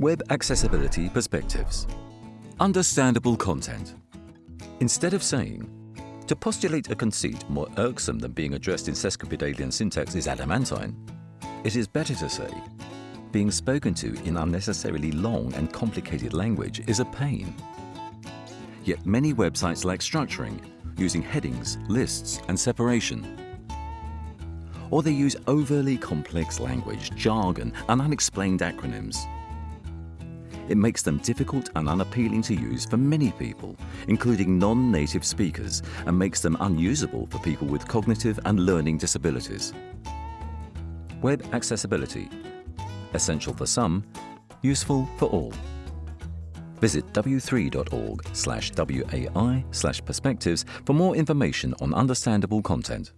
Web Accessibility Perspectives Understandable content. Instead of saying, to postulate a conceit more irksome than being addressed in sesquipedalian syntax is adamantine, it is better to say, being spoken to in unnecessarily long and complicated language is a pain. Yet many websites lack structuring, using headings, lists, and separation. Or they use overly complex language, jargon, and unexplained acronyms. It makes them difficult and unappealing to use for many people, including non-native speakers, and makes them unusable for people with cognitive and learning disabilities. Web accessibility. Essential for some, useful for all. Visit w3.org slash WAI slash perspectives for more information on understandable content.